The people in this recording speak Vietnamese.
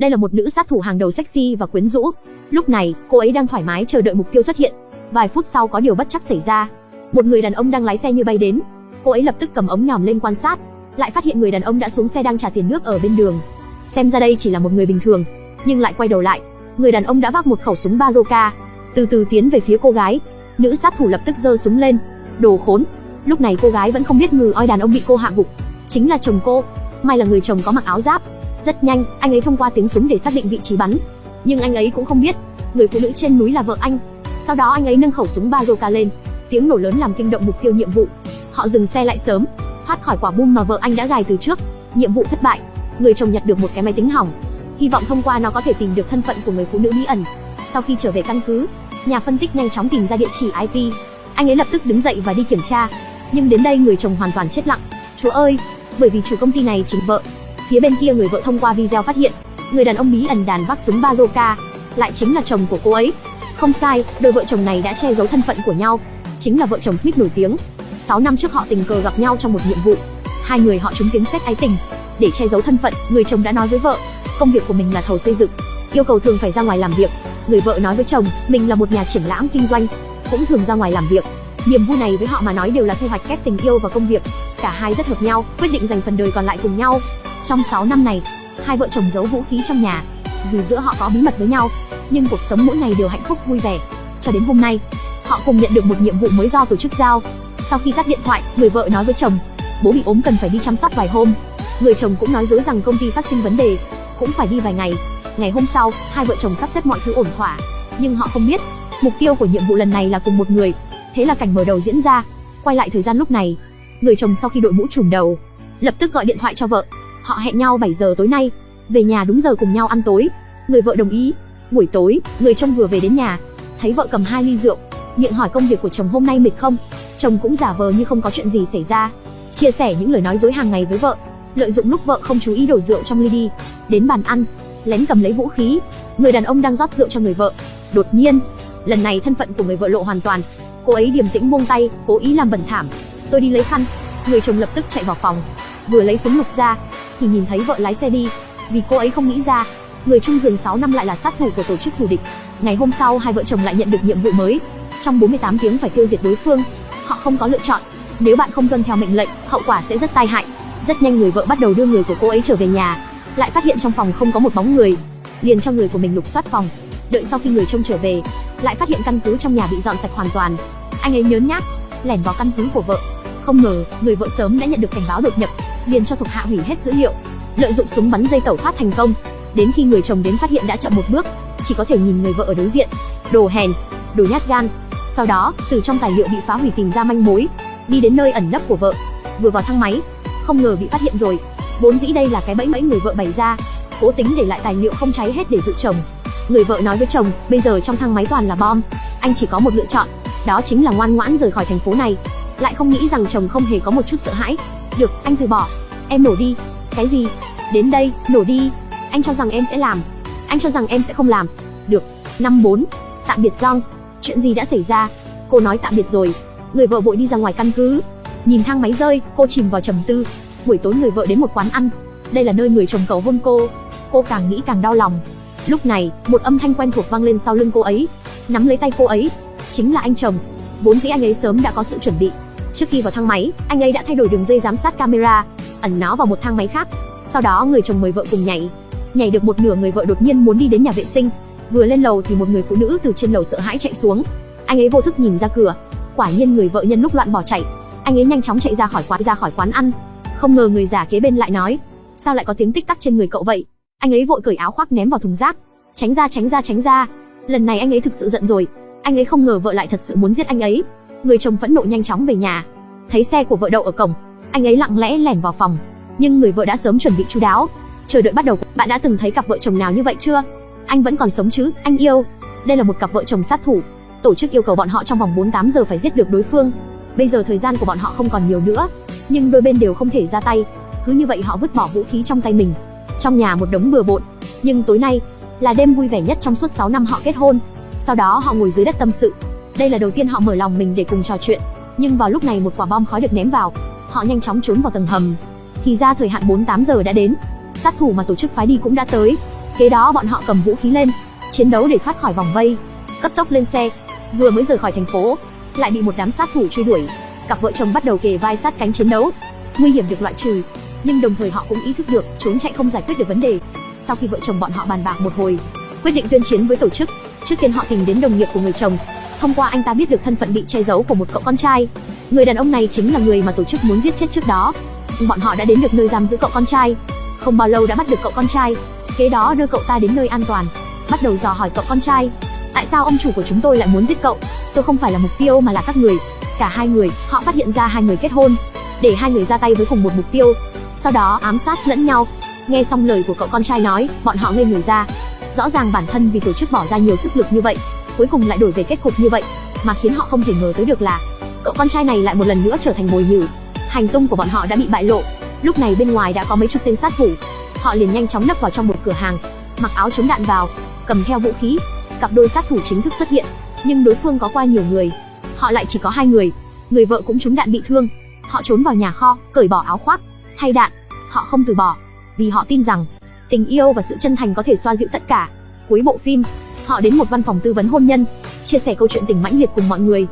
Đây là một nữ sát thủ hàng đầu sexy và quyến rũ. Lúc này, cô ấy đang thoải mái chờ đợi mục tiêu xuất hiện. Vài phút sau có điều bất chắc xảy ra. Một người đàn ông đang lái xe như bay đến. Cô ấy lập tức cầm ống nhòm lên quan sát, lại phát hiện người đàn ông đã xuống xe đang trả tiền nước ở bên đường. Xem ra đây chỉ là một người bình thường, nhưng lại quay đầu lại, người đàn ông đã vác một khẩu súng bazooka, từ từ tiến về phía cô gái. Nữ sát thủ lập tức giơ súng lên. Đồ khốn. Lúc này cô gái vẫn không biết ngừ oi đàn ông bị cô hạ gục, chính là chồng cô. May là người chồng có mặc áo giáp. Rất nhanh, anh ấy thông qua tiếng súng để xác định vị trí bắn. Nhưng anh ấy cũng không biết, người phụ nữ trên núi là vợ anh. Sau đó anh ấy nâng khẩu súng bazooka lên, tiếng nổ lớn làm kinh động mục tiêu nhiệm vụ. Họ dừng xe lại sớm, thoát khỏi quả bom mà vợ anh đã gài từ trước. Nhiệm vụ thất bại. Người chồng nhặt được một cái máy tính hỏng, hy vọng thông qua nó có thể tìm được thân phận của người phụ nữ bí ẩn. Sau khi trở về căn cứ, nhà phân tích nhanh chóng tìm ra địa chỉ IP. Anh ấy lập tức đứng dậy và đi kiểm tra. Nhưng đến đây người chồng hoàn toàn chết lặng. Chúa ơi, bởi vì chủ công ty này chính vợ. Phía bên kia người vợ thông qua video phát hiện, người đàn ông bí ẩn đàn vác súng bazooka lại chính là chồng của cô ấy. Không sai, đôi vợ chồng này đã che giấu thân phận của nhau, chính là vợ chồng Smith nổi tiếng. 6 năm trước họ tình cờ gặp nhau trong một nhiệm vụ. Hai người họ trúng tiếng xét ái tình. Để che giấu thân phận, người chồng đã nói với vợ, công việc của mình là thầu xây dựng, yêu cầu thường phải ra ngoài làm việc. Người vợ nói với chồng, mình là một nhà triển lãm kinh doanh, cũng thường ra ngoài làm việc. Niềm vui này với họ mà nói đều là thu hoạch kép tình yêu và công việc. Cả hai rất hợp nhau, quyết định dành phần đời còn lại cùng nhau. Trong 6 năm này, hai vợ chồng giấu vũ khí trong nhà. Dù giữa họ có bí mật với nhau, nhưng cuộc sống mỗi ngày đều hạnh phúc vui vẻ. Cho đến hôm nay, họ cùng nhận được một nhiệm vụ mới do tổ chức giao. Sau khi tắt điện thoại, người vợ nói với chồng, bố bị ốm cần phải đi chăm sóc vài hôm. Người chồng cũng nói dối rằng công ty phát sinh vấn đề, cũng phải đi vài ngày. Ngày hôm sau, hai vợ chồng sắp xếp mọi thứ ổn thỏa, nhưng họ không biết, mục tiêu của nhiệm vụ lần này là cùng một người. Thế là cảnh mở đầu diễn ra. Quay lại thời gian lúc này, người chồng sau khi đội mũ trùm đầu, lập tức gọi điện thoại cho vợ. Họ hẹn nhau 7 giờ tối nay, về nhà đúng giờ cùng nhau ăn tối. Người vợ đồng ý. Buổi tối, người chồng vừa về đến nhà, thấy vợ cầm hai ly rượu, miệng hỏi công việc của chồng hôm nay mệt không. Chồng cũng giả vờ như không có chuyện gì xảy ra, chia sẻ những lời nói dối hàng ngày với vợ, lợi dụng lúc vợ không chú ý đổ rượu trong ly đi, đến bàn ăn, lén cầm lấy vũ khí. Người đàn ông đang rót rượu cho người vợ. Đột nhiên, lần này thân phận của người vợ lộ hoàn toàn. Cô ấy điềm tĩnh buông tay, cố ý làm bẩn thảm. Tôi đi lấy khăn. Người chồng lập tức chạy vào phòng, vừa lấy súng lục ra, thì nhìn thấy vợ lái xe đi. Vì cô ấy không nghĩ ra, người chung giường 6 năm lại là sát thủ của tổ chức thù địch. Ngày hôm sau hai vợ chồng lại nhận được nhiệm vụ mới. Trong 48 tiếng phải tiêu diệt đối phương. Họ không có lựa chọn. Nếu bạn không tuân theo mệnh lệnh, hậu quả sẽ rất tai hại. Rất nhanh người vợ bắt đầu đưa người của cô ấy trở về nhà, lại phát hiện trong phòng không có một bóng người, liền cho người của mình lục soát phòng. Đợi sau khi người trông trở về, lại phát hiện căn cứ trong nhà bị dọn sạch hoàn toàn. Anh ấy nhớn nhác, lẻn vào căn cứ của vợ. Không ngờ, người vợ sớm đã nhận được cảnh báo đột nhập, liền cho thuộc hạ hủy hết dữ liệu, lợi dụng súng bắn dây tẩu thoát thành công. Đến khi người chồng đến phát hiện đã chậm một bước, chỉ có thể nhìn người vợ ở đối diện. Đồ hèn, đồ nhát gan. Sau đó, từ trong tài liệu bị phá hủy tìm ra manh mối, đi đến nơi ẩn nấp của vợ. Vừa vào thang máy, không ngờ bị phát hiện rồi. Vốn dĩ đây là cái bẫy bẫy người vợ bày ra, cố tính để lại tài liệu không cháy hết để dụ chồng. Người vợ nói với chồng, bây giờ trong thang máy toàn là bom, anh chỉ có một lựa chọn, đó chính là ngoan ngoãn rời khỏi thành phố này. Lại không nghĩ rằng chồng không hề có một chút sợ hãi. Được, anh từ bỏ, em nổ đi. Cái gì? Đến đây, nổ đi. Anh cho rằng em sẽ làm. Anh cho rằng em sẽ không làm. Được. Năm bốn. Tạm biệt Giang. Chuyện gì đã xảy ra? Cô nói tạm biệt rồi. Người vợ vội đi ra ngoài căn cứ. Nhìn thang máy rơi, cô chìm vào trầm tư. Buổi tối người vợ đến một quán ăn. Đây là nơi người chồng cầu hôn cô. Cô càng nghĩ càng đau lòng. Lúc này, một âm thanh quen thuộc vang lên sau lưng cô ấy, nắm lấy tay cô ấy, chính là anh chồng. Vốn dĩ anh ấy sớm đã có sự chuẩn bị. Trước khi vào thang máy, anh ấy đã thay đổi đường dây giám sát camera, ẩn nó vào một thang máy khác. Sau đó người chồng mời vợ cùng nhảy. Nhảy được một nửa người vợ đột nhiên muốn đi đến nhà vệ sinh. Vừa lên lầu thì một người phụ nữ từ trên lầu sợ hãi chạy xuống. Anh ấy vô thức nhìn ra cửa. Quả nhiên người vợ nhân lúc loạn bỏ chạy. Anh ấy nhanh chóng chạy ra khỏi quán ra khỏi quán ăn. Không ngờ người già kế bên lại nói, sao lại có tiếng tích tắc trên người cậu vậy? Anh ấy vội cởi áo khoác ném vào thùng rác. Tránh ra tránh ra tránh ra. Lần này anh ấy thực sự giận rồi. Anh ấy không ngờ vợ lại thật sự muốn giết anh ấy. Người chồng phẫn nộ nhanh chóng về nhà. Thấy xe của vợ đậu ở cổng, anh ấy lặng lẽ lẻn vào phòng. Nhưng người vợ đã sớm chuẩn bị chu đáo. Chờ đợi bắt đầu, bạn đã từng thấy cặp vợ chồng nào như vậy chưa? Anh vẫn còn sống chứ, anh yêu. Đây là một cặp vợ chồng sát thủ. Tổ chức yêu cầu bọn họ trong vòng 48 giờ phải giết được đối phương. Bây giờ thời gian của bọn họ không còn nhiều nữa, nhưng đôi bên đều không thể ra tay. Cứ như vậy họ vứt bỏ vũ khí trong tay mình. Trong nhà một đống bừa bộn, nhưng tối nay là đêm vui vẻ nhất trong suốt 6 năm họ kết hôn. Sau đó họ ngồi dưới đất tâm sự. Đây là đầu tiên họ mở lòng mình để cùng trò chuyện. Nhưng vào lúc này một quả bom khói được ném vào, họ nhanh chóng trốn vào tầng hầm. Thì ra thời hạn 48 giờ đã đến. Sát thủ mà tổ chức phái đi cũng đã tới. Kế đó bọn họ cầm vũ khí lên, chiến đấu để thoát khỏi vòng vây, cấp tốc lên xe. Vừa mới rời khỏi thành phố, lại bị một đám sát thủ truy đuổi. Cặp vợ chồng bắt đầu kề vai sát cánh chiến đấu. Nguy hiểm được loại trừ, nhưng đồng thời họ cũng ý thức được trốn chạy không giải quyết được vấn đề. Sau khi vợ chồng bọn họ bàn bạc một hồi, quyết định tuyên chiến với tổ chức. Trước tiên họ tìm đến đồng nghiệp của người chồng. Thông qua anh ta biết được thân phận bị che giấu của một cậu con trai. Người đàn ông này chính là người mà tổ chức muốn giết chết trước đó. Bọn họ đã đến được nơi giam giữ cậu con trai. Không bao lâu đã bắt được cậu con trai. Kế đó đưa cậu ta đến nơi an toàn, bắt đầu dò hỏi cậu con trai. Tại sao ông chủ của chúng tôi lại muốn giết cậu? Tôi không phải là mục tiêu mà là các người. Cả hai người, họ phát hiện ra hai người kết hôn, để hai người ra tay với cùng một mục tiêu. Sau đó ám sát lẫn nhau. Nghe xong lời của cậu con trai nói, bọn họ ngây người ra. Rõ ràng bản thân vì tổ chức bỏ ra nhiều sức lực như vậy, cuối cùng lại đổi về kết cục như vậy, mà khiến họ không thể ngờ tới được là cậu con trai này lại một lần nữa trở thành mồi nhử. Hành tung của bọn họ đã bị bại lộ. Lúc này bên ngoài đã có mấy chục tên sát thủ. Họ liền nhanh chóng nấp vào trong một cửa hàng, mặc áo chống đạn vào, cầm theo vũ khí. Cặp đôi sát thủ chính thức xuất hiện, nhưng đối phương có qua nhiều người. Họ lại chỉ có hai người. Người vợ cũng trúng đạn bị thương. Họ trốn vào nhà kho, cởi bỏ áo khoác, thay đạn. Họ không từ bỏ, vì họ tin rằng tình yêu và sự chân thành có thể xoa dịu tất cả. Cuối bộ phim, họ đến một văn phòng tư vấn hôn nhân, chia sẻ câu chuyện tình mãnh liệt cùng mọi người.